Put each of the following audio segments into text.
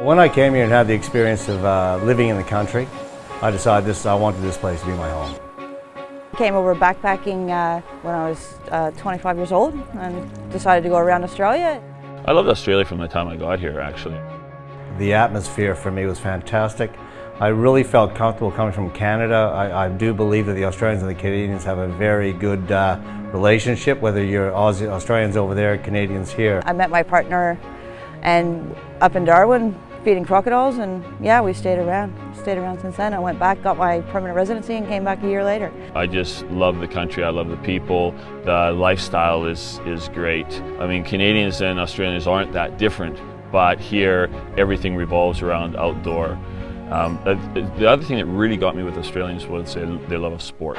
When I came here and had the experience of uh, living in the country, I decided this, I wanted this place to be my home. I Came over backpacking uh, when I was uh, 25 years old and decided to go around Australia. I loved Australia from the time I got here, actually. The atmosphere for me was fantastic. I really felt comfortable coming from Canada. I, I do believe that the Australians and the Canadians have a very good uh, relationship, whether you're Aussie, Australians over there, Canadians here. I met my partner and up in Darwin feeding crocodiles and yeah, we stayed around. Stayed around since then. I went back, got my permanent residency and came back a year later. I just love the country, I love the people, the lifestyle is, is great. I mean, Canadians and Australians aren't that different, but here everything revolves around outdoor. Um, the other thing that really got me with Australians was they, they love a sport.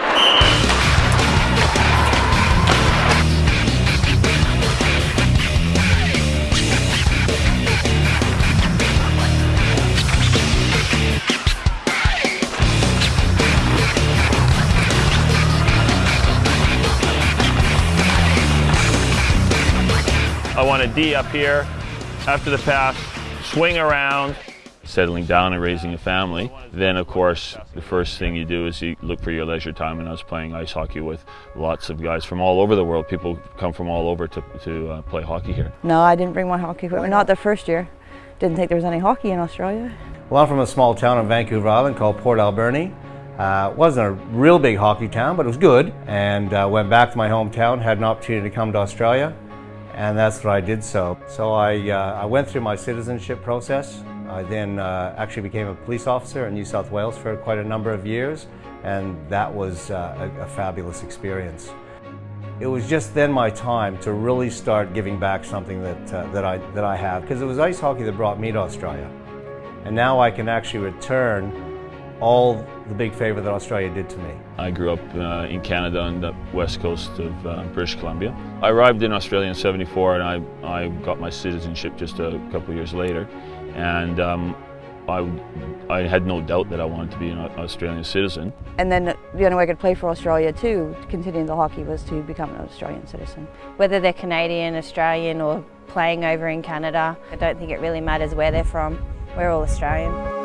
I want a D up here after the pass, swing around, settling down and raising a family. Then, of course, the first thing you do is you look for your leisure time. And I was playing ice hockey with lots of guys from all over the world. People come from all over to, to uh, play hockey here. No, I didn't bring my hockey equipment, not the first year. Didn't think there was any hockey in Australia. Well, I'm from a small town on Vancouver Island called Port Alberni. Uh, wasn't a real big hockey town, but it was good. And uh, went back to my hometown, had an opportunity to come to Australia and that's what I did so. So I, uh, I went through my citizenship process. I then uh, actually became a police officer in New South Wales for quite a number of years, and that was uh, a, a fabulous experience. It was just then my time to really start giving back something that, uh, that, I, that I have, because it was ice hockey that brought me to Australia. And now I can actually return all the big favour that Australia did to me. I grew up uh, in Canada on the west coast of uh, British Columbia. I arrived in Australia in 74 and I, I got my citizenship just a couple of years later. And um, I, I had no doubt that I wanted to be an Australian citizen. And then the only way I could play for Australia too, continuing the hockey, was to become an Australian citizen. Whether they're Canadian, Australian or playing over in Canada, I don't think it really matters where they're from. We're all Australian.